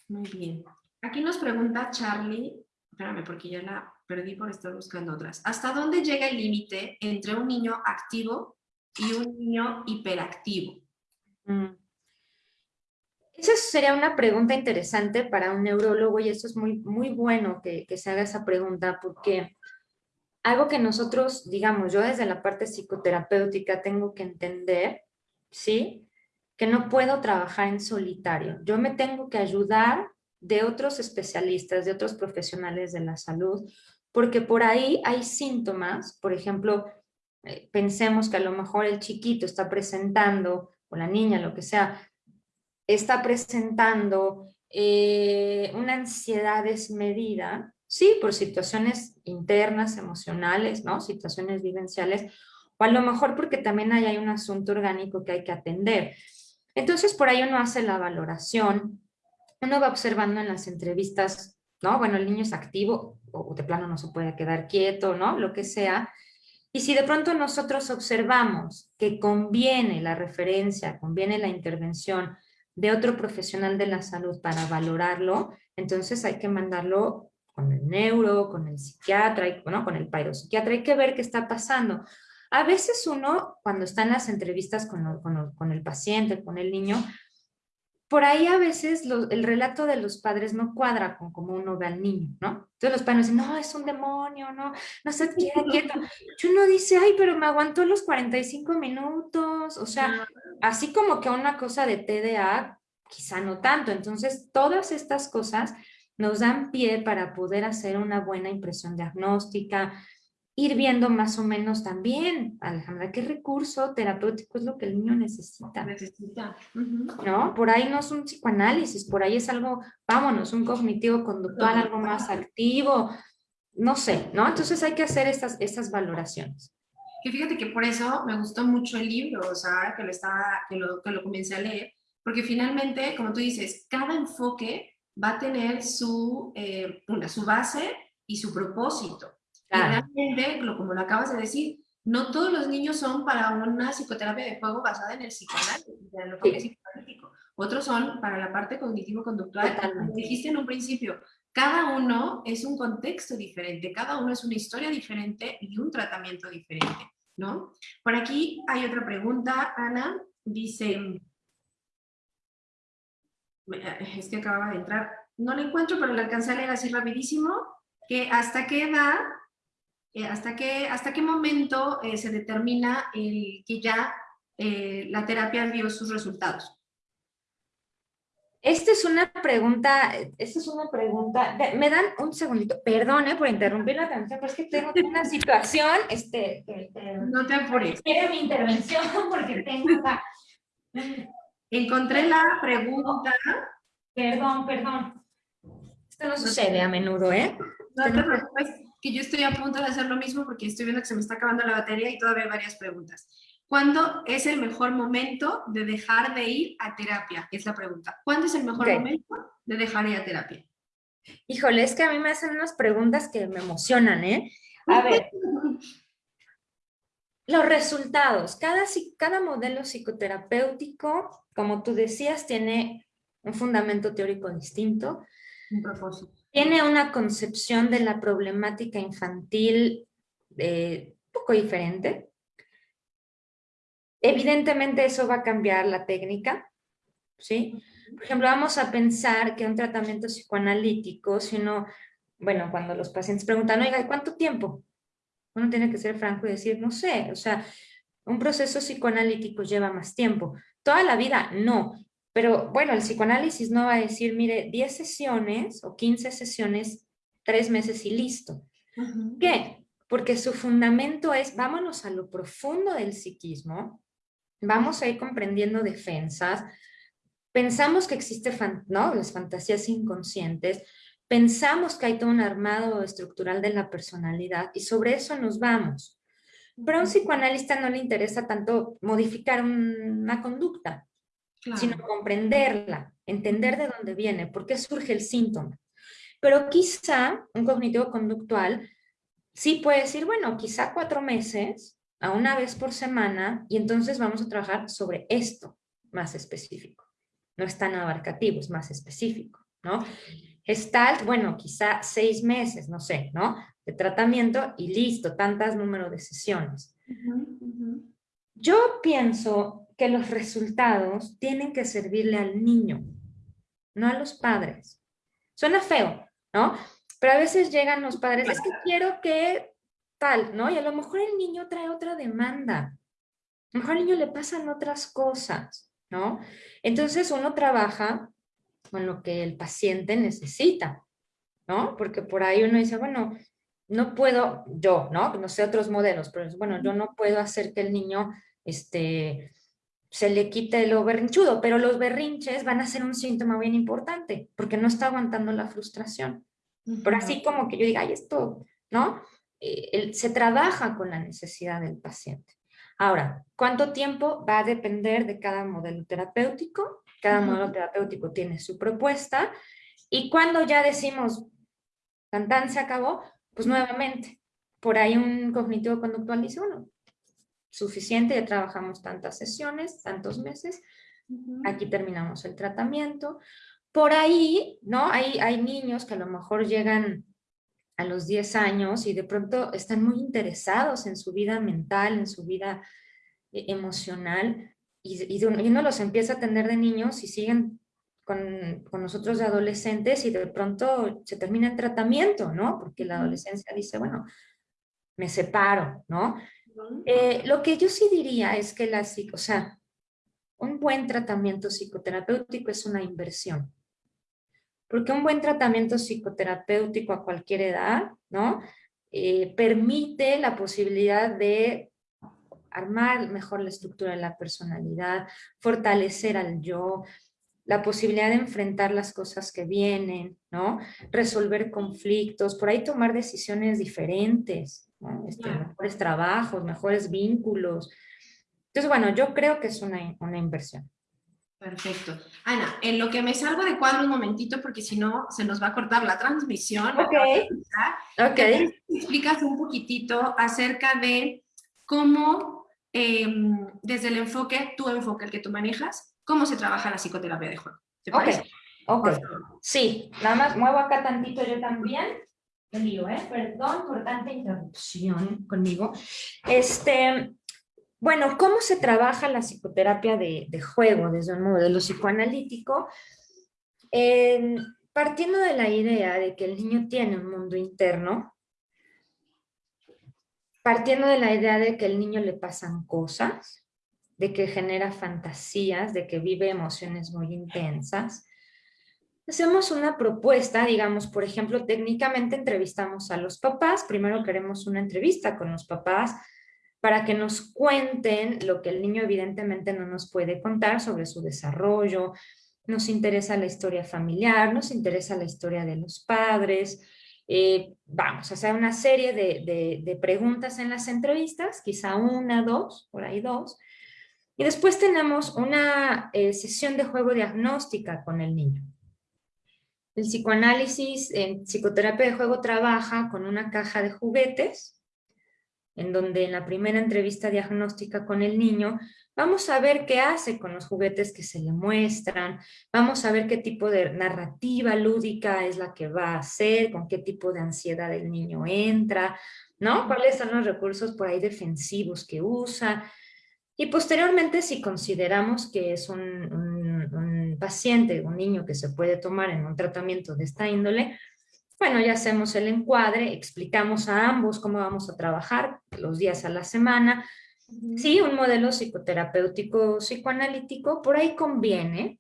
muy bien. Aquí nos pregunta Charlie, espérame porque ya la perdí por estar buscando otras. ¿Hasta dónde llega el límite entre un niño activo y un niño hiperactivo? Mm. Esa sería una pregunta interesante para un neurólogo y eso es muy, muy bueno que, que se haga esa pregunta porque algo que nosotros, digamos, yo desde la parte psicoterapéutica tengo que entender, ¿sí? Que no puedo trabajar en solitario. Yo me tengo que ayudar de otros especialistas, de otros profesionales de la salud, porque por ahí hay síntomas, por ejemplo, eh, pensemos que a lo mejor el chiquito está presentando, la niña, lo que sea, está presentando eh, una ansiedad desmedida, Sí, por situaciones internas, emocionales, ¿no? Situaciones vivenciales, o a lo mejor porque también hay, un asunto orgánico que hay que atender. Entonces, por ahí uno hace la valoración, uno va observando en las entrevistas, ¿no? Bueno, el niño es activo, o de plano no se puede quedar quieto, ¿no? Lo que sea. Y si de pronto nosotros observamos que conviene la referencia, conviene la intervención de otro profesional de la salud para valorarlo, entonces hay que mandarlo con el neuro, con el psiquiatra, y, bueno, con el psiquiatra, hay que ver qué está pasando. A veces uno, cuando está en las entrevistas con, con, el paciente, con el niño, por ahí a veces el relato de los padres no cuadra con cómo uno ve al niño, ¿no? Entonces los padres dicen, no, es un demonio, no, no se queda quieto. Y uno dice, ay, pero me aguantó los 45 minutos, o sea, así como que una cosa de TDA, quizá no tanto. Entonces, todas estas cosas nos dan pie para poder hacer una buena impresión diagnóstica, ir viendo más o menos también, Alejandra, qué recurso terapéutico es lo que el niño necesita. Necesita. ¿No? Por ahí no es un psicoanálisis, por ahí es algo, vámonos, un cognitivo conductual, algo más activo, no sé, ¿no? Entonces hay que hacer estas, estas valoraciones. Que fíjate que por eso me gustó mucho el libro, o sea, que lo, estaba, que lo, que lo comencé a leer, porque finalmente, como tú dices, cada enfoque va a tener su, eh, una, su base y su propósito. Realmente, como lo acabas de decir, no todos los niños son para una psicoterapia de juego basada en el psicoanálisis, en lo que es psicoanalítico. Otros son para la parte cognitivo-conductual. Como dijiste en un principio, cada uno es un contexto diferente, cada uno es una historia diferente y un tratamiento diferente, ¿no? Por aquí hay otra pregunta, Ana, dice, eh, es que acababa de entrar, no lo encuentro, pero le alcancé a leer así rapidísimo, que hasta qué edad, eh, hasta, qué, hasta qué momento eh, se determina el, que ya la terapia dio sus resultados. Esta es una pregunta, esta es una pregunta, me dan un segundito, perdone por interrumpir la atención, pero es que tengo una situación, este, no te apures. Quiero mi intervención *laughs* porque tengo la... Encontré la pregunta. Perdón, perdón. Esto no sucede a menudo, ¿eh? No te preocupes, que yo estoy a punto de hacer lo mismo porque estoy viendo que se me está acabando la batería y todavía hay varias preguntas. ¿Cuándo es el mejor momento de dejar de ir a terapia? Es la pregunta. ¿Cuándo es el mejor momento de dejar de ir a terapia? Híjole, es que a mí me hacen unas preguntas que me emocionan, ¿eh? A ver, los resultados. Cada, cada modelo psicoterapéutico, como tú decías, tiene un fundamento teórico distinto. Un propósito. Tiene una concepción de la problemática infantil eh, poco diferente. Evidentemente eso va a cambiar la técnica, ¿sí? Por ejemplo, vamos a pensar que un tratamiento psicoanalítico, si uno, bueno, cuando los pacientes preguntan, oiga, ¿cuánto tiempo? Uno tiene que ser franco y decir, no sé, o sea, un proceso psicoanalítico lleva más tiempo. Toda la vida, no. Pero bueno, el psicoanálisis no va a decir, mire, 10 sesiones o 15 sesiones, 3 meses y listo. ¿Qué? Porque su fundamento es, vámonos a lo profundo del psiquismo, vamos a ir comprendiendo defensas, pensamos que existe ¿no? las fantasías inconscientes, pensamos que hay todo un armado estructural de la personalidad y sobre eso nos vamos. Pero a un psicoanalista no le interesa tanto modificar una conducta, sino comprenderla, entender de dónde viene, por qué surge el síntoma. Pero quizá un cognitivo conductual sí puede decir, bueno, quizá cuatro meses, a una vez por semana, y entonces vamos a trabajar sobre esto más específico. No es tan abarcativo, es más específico, ¿no? Gestalt, bueno, quizá seis meses, no sé, ¿no? De tratamiento y listo, tantas número de sesiones. Yo pienso que los resultados tienen que servirle al niño, no a los padres. Suena feo, ¿no? Pero a veces llegan los padres, es que quiero que tal, ¿no? Y a lo mejor el niño trae otra demanda. A lo mejor al niño le pasan otras cosas, ¿no? Entonces uno trabaja con lo que el paciente necesita, ¿no? Porque por ahí uno dice, bueno, no puedo, yo, ¿no? No sé otros modelos, pero bueno, yo no puedo hacer que el niño, este, se le quite lo berrinchudo, pero los berrinches van a ser un síntoma bien importante, porque no está aguantando la frustración. Por así como que yo diga, ay, esto, ¿no? Eh, se trabaja con la necesidad del paciente. Ahora, ¿cuánto tiempo? Va a depender de cada modelo terapéutico. Cada modelo terapéutico tiene su propuesta. Y cuando ya decimos, tan, se acabó, pues nuevamente, por ahí un cognitivo conductual dice, bueno, suficiente, ya trabajamos tantas sesiones, tantos meses, aquí terminamos el tratamiento. Por ahí, ¿no? Hay, hay niños que a lo mejor llegan a los 10 años y de pronto están muy interesados en su vida mental, en su vida eh, emocional, y, uno los empieza a atender de niños y siguen con, nosotros de adolescentes y de pronto se termina el tratamiento, ¿no? Porque la adolescencia dice, bueno, me separo, ¿no? Eh, lo que yo sí diría es que la o sea, un buen tratamiento psicoterapéutico es una inversión. Porque un buen tratamiento psicoterapéutico a cualquier edad, ¿no? Eh, permite la posibilidad de armar mejor la estructura de la personalidad, fortalecer al yo, la posibilidad de enfrentar las cosas que vienen, ¿no? Resolver conflictos, por ahí tomar decisiones diferentes, este, mejores trabajos, mejores vínculos. Entonces, bueno, yo creo que es una, una inversión. Perfecto. Ana, en lo que me salgo de cuadro un momentito, porque si no se nos va a cortar la transmisión. Ok. Ok. explicas un poquitito acerca de cómo, em, desde el enfoque, tu enfoque, el que tú manejas, cómo se trabaja la psicoterapia de juego. ¿Te parece? Ok. Sí, nada más muevo acá tantito yo también. ¿Eh? Perdón por tanta interrupción conmigo. Este, bueno, ¿cómo se trabaja la psicoterapia de, juego desde un modelo psicoanalítico? partiendo de la idea de que el niño tiene un mundo interno, partiendo de la idea de que el niño le pasan cosas, de que genera fantasías, de que vive emociones muy intensas, hacemos una propuesta, digamos, por ejemplo, técnicamente entrevistamos a los papás, primero queremos una entrevista con los papás, para que nos cuenten lo que el niño evidentemente no nos puede contar sobre su desarrollo, nos interesa la historia familiar, nos interesa la historia de los padres, eh, vamos a hacer una serie de, preguntas en las entrevistas, quizá una, dos, por ahí dos, y después tenemos una eh, sesión de juego diagnóstica con el niño. El psicoanálisis en psicoterapia de juego trabaja con una caja de juguetes, en donde en la primera entrevista diagnóstica con el niño vamos a ver qué hace con los juguetes que se le muestran, vamos a ver qué tipo de narrativa lúdica es la que va a hacer, con qué tipo de ansiedad el niño entra, ¿no? ¿Cuáles son los recursos por ahí defensivos que usa? Y posteriormente, si consideramos que es un, un paciente, un niño que se puede tomar en un tratamiento de esta índole, bueno, ya hacemos el encuadre, explicamos a ambos cómo vamos a trabajar los días a la semana. Sí, un modelo psicoterapéutico psicoanalítico, por ahí conviene.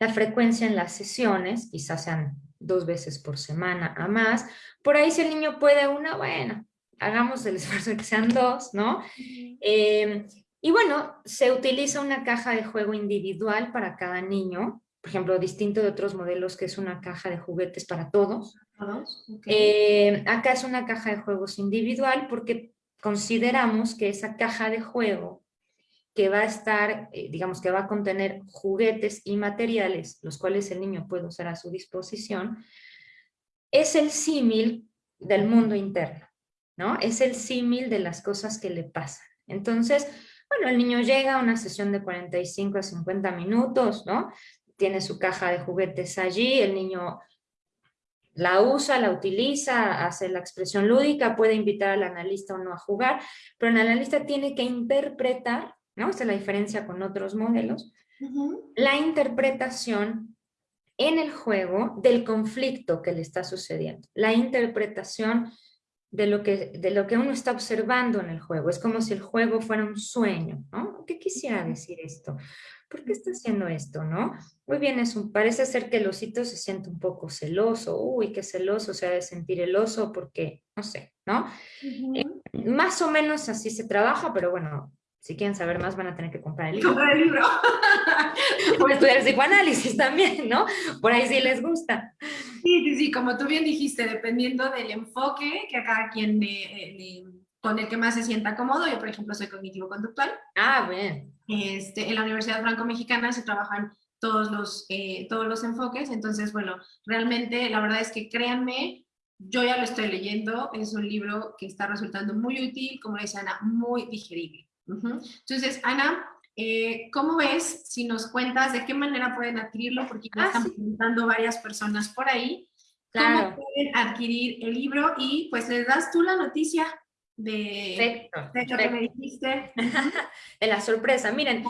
La frecuencia en las sesiones, quizás sean dos veces por semana a más. Por ahí si el niño puede una, bueno, hagamos el esfuerzo de que sean dos, ¿no? Em, y bueno, se utiliza una caja de juego individual para cada niño, por ejemplo, distinto de otros modelos que es una caja de juguetes para todos. Eh, acá es una caja de juegos individual porque consideramos que esa caja de juego que va a estar, eh, digamos que va a contener juguetes y materiales, los cuales el niño puede usar a su disposición, es el símil del mundo interno, ¿no? Es el símil de las cosas que le pasan. Entonces, bueno, el niño llega a una sesión de 45 a 50 minutos, ¿no? Tiene su caja de juguetes allí, el niño la usa, la utiliza, hace la expresión lúdica, puede invitar al analista o no a jugar, pero el analista tiene que interpretar, ¿no? Esta es la diferencia con otros modelos, la interpretación en el juego del conflicto que le está sucediendo, la interpretación de lo, que, de lo que uno está observando en el juego. Es como si el juego fuera un sueño, ¿no? ¿Qué quisiera decir esto? ¿Por qué está haciendo esto, no? Muy bien, es un, parece ser que el osito se siente un poco celoso. Uy, qué celoso se ha de sentir el oso porque, no sé, ¿no? Eh, más o menos así se trabaja, pero bueno, si quieren saber más van a tener que comprar el libro. Comprar el libro. *laughs* o estudiar psicoanálisis también, ¿no? Por ahí sí les gusta. Sí, sí, sí, como tú bien dijiste, dependiendo del enfoque que a cada quien le, con el que más se sienta cómodo. Yo, por ejemplo, soy cognitivo-conductual. Ah, bien. Este, en la Universidad Franco-Mexicana se trabajan todos los, eh, todos los enfoques, entonces, bueno, realmente la verdad es que créanme, yo ya lo estoy leyendo, es un libro que está resultando muy útil, como dice Ana, muy digerible. Entonces, Ana, eh, ¿cómo ves si nos cuentas de qué manera pueden adquirirlo? Porque ya ah, están preguntando varias personas por ahí. Claro. ¿Cómo pueden adquirir el libro? Y pues les das tú la noticia de, perfecto, que me dijiste. *laughs* de la sorpresa. Miren,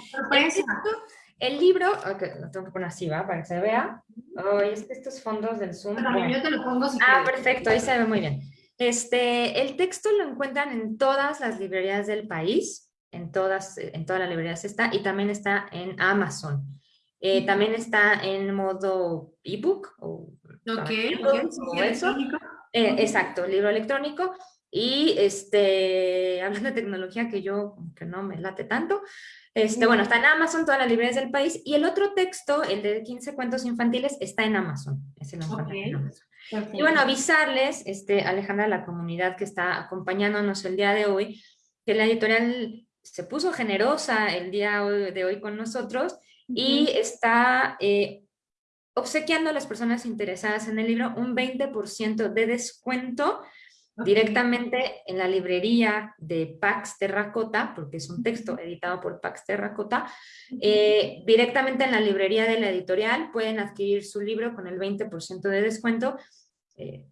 El, libro, lo tengo que poner así, ¿va? Para que se vea. Oh, es que estos fondos del Zoom. yo te lo pongo si Ah, perfecto, ahí se ve muy bien. Este, el texto lo encuentran en todas las librerías del país, en todas, en todas las librerías está, y también está en Amazon. Eh, también está en modo ebook. O, ok, eso. Eh, exacto, libro electrónico. Y este, *laughs* hablando de tecnología que yo, que no me late tanto, este, bueno, está en Amazon, todas las librerías del país, y el otro texto, el de 15 cuentos infantiles, está en Amazon. Ese lo en Amazon. Y bueno, avisarles, este, Alejandra, la comunidad que está acompañándonos el día de hoy, que la editorial se puso generosa el día de hoy con nosotros y está eh, obsequiando a las personas interesadas en el libro un 20% de descuento directamente en la librería de Pax Terracota, porque es un texto editado por Pax Terracota, eh, directamente en la librería de la editorial. Pueden adquirir su libro con el 20% de descuento, eh,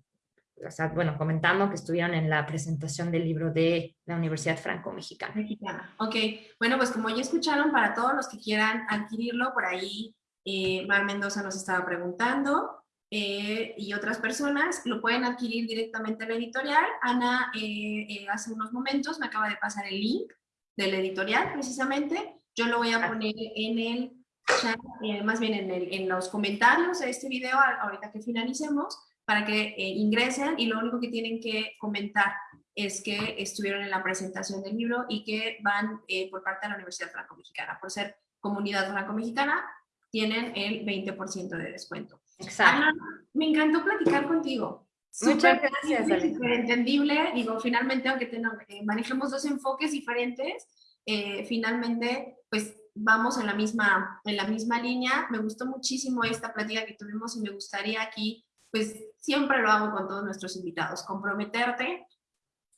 o sea, bueno, comentando que estuvieron en la presentación del libro de la Universidad Franco-Mexicana. Mexicana. Ok, bueno, pues como ya escucharon, para todos los que quieran adquirirlo, por ahí eh, Mar Mendoza nos estaba preguntando, eh, y otras personas lo pueden adquirir directamente en la editorial. Ana eh, eh, hace unos momentos me acaba de pasar el link de la editorial precisamente. Yo lo voy a poner en el chat, más bien en, el, en, los comentarios de este video ahorita que finalicemos para que ingresen y lo único que tienen que comentar es que estuvieron en la presentación del libro y que van por parte de la Universidad Franco-Mexicana. Por ser comunidad franco-mexicana, tienen el 20% de descuento. Exacto. me encantó platicar contigo. Muchas gracias. Súper entendible. Digo, finalmente, aunque eh, manejemos dos enfoques diferentes, eh, finalmente, pues vamos en la, misma, en la misma línea. Me gustó muchísimo esta plática que tuvimos y me gustaría aquí, pues siempre lo hago con todos nuestros invitados, comprometerte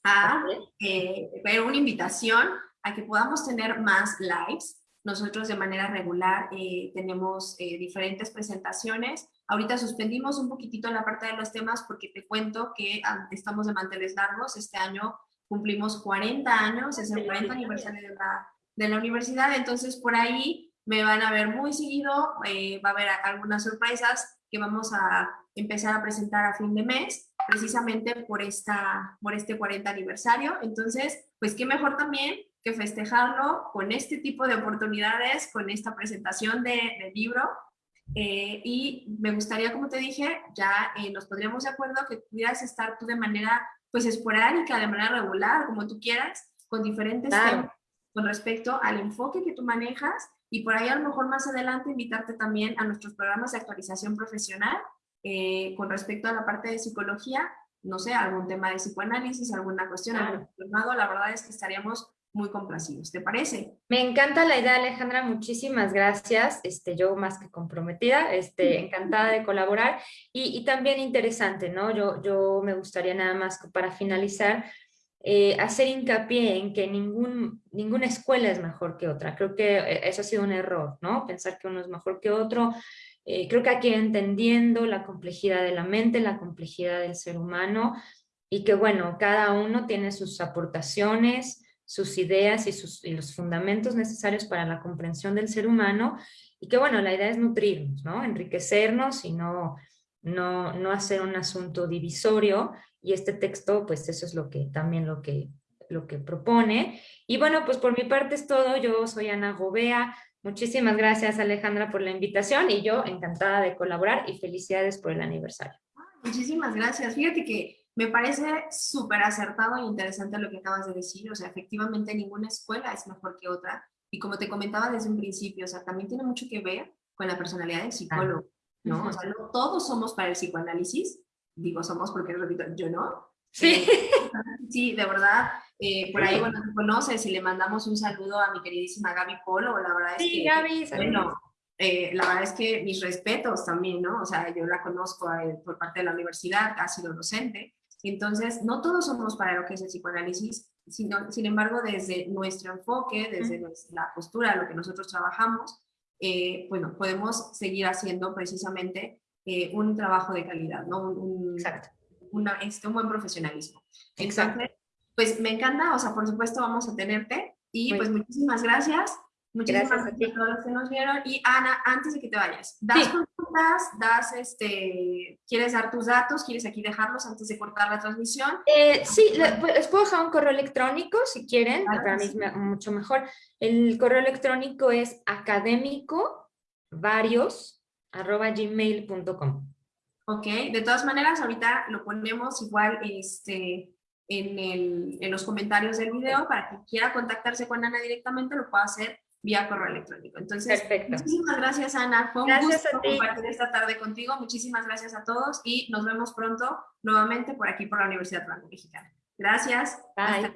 a eh, ver una invitación a que podamos tener más lives. Nosotros de manera regular tenemos diferentes presentaciones. Ahorita suspendimos un poquitito la parte de los temas porque te cuento que ah, estamos de manteles largos. Este año cumplimos 40 años, es el 40 aniversario de la, de la universidad, entonces por ahí me van a ver muy seguido, eh, va a haber algunas sorpresas que vamos a empezar a presentar a fin de mes, precisamente por, esta, por este 40 aniversario. Entonces, pues qué mejor también que festejarlo con este tipo de oportunidades, con esta presentación de, de libro eh, y me gustaría, como te dije, ya eh, nos podríamos de acuerdo que pudieras estar tú de manera pues esporádica, de manera regular, como tú quieras, con diferentes temas con respecto al enfoque que tú manejas y por ahí a lo mejor más adelante invitarte también a nuestros programas de actualización profesional eh, con respecto a la parte de psicología, no sé, algún tema de psicoanálisis, alguna cuestión, algún la verdad es que estaríamos muy complacidos. ¿Te parece? Me encanta la idea, Alejandra. Muchísimas gracias. Este, yo más que comprometida, este, *laughs* encantada de colaborar y, también interesante, ¿no? Yo, yo me gustaría nada más para finalizar eh, hacer hincapié en que ningún, ninguna escuela es mejor que otra. Creo que eh, eso ha sido un error, ¿no? Pensar que uno es mejor que otro. Eh, creo que aquí entendiendo la complejidad de la mente, la complejidad del ser humano y que, bueno, cada uno tiene sus aportaciones, sus ideas y, sus, los fundamentos necesarios para la comprensión del ser humano y que bueno, la idea es nutrirnos, ¿no? enriquecernos y no, no, no hacer un asunto divisorio y este texto pues eso es lo que también lo que, lo que propone. Y bueno, pues por mi parte es todo, yo soy Ana Gobea, muchísimas gracias Alejandra por la invitación y yo encantada de colaborar y felicidades por el aniversario. Muchísimas gracias, fíjate que me parece súper acertado e interesante lo que acabas de decir, o sea, efectivamente ninguna escuela es mejor que otra, y como te comentaba desde un principio, o sea, también tiene mucho que ver con la personalidad del psicólogo, ¿no? O sea, no todos somos para el psicoanálisis, digo somos porque, repito, yo no. Sí. Eh, *laughs* sí, de verdad, eh, por ahí, bueno, tú conoces y le mandamos un saludo a mi queridísima Gaby Polo, la verdad es sí, que... Gaby, bueno, eh, la verdad es que mis respetos también, ¿no? O sea, yo la conozco por parte de la universidad, ha sido docente, entonces, no todos somos para lo que es el psicoanálisis, sino, sin embargo, desde nuestro enfoque, desde la postura, lo que nosotros trabajamos, eh, bueno, podemos seguir haciendo precisamente eh, un trabajo de calidad, ¿no? Un, Exacto. este, un buen profesionalismo. Entonces, pues me encanta, o sea, por supuesto vamos a tenerte y pues muchísimas gracias. Muchísimas gracias, a, todos los que nos vieron. Y Ana, antes de que te vayas, das consultas, das este, ¿quieres dar tus datos? ¿Quieres aquí dejarlos antes de cortar la transmisión? Eh, sí, pues, les puedo dejar un correo electrónico si quieren, para mí es mucho mejor. El correo electrónico es académicovarios.gmail.com Ok, de todas maneras, ahorita lo ponemos igual este, en, el, en los comentarios del video para que quiera contactarse con Ana directamente, lo pueda hacer vía correo electrónico. Entonces, muchísimas gracias Ana, fue un gracias gusto compartir esta tarde contigo, muchísimas gracias a todos y nos vemos pronto nuevamente por aquí por la Universidad Franco Mexicana. Gracias. Bye.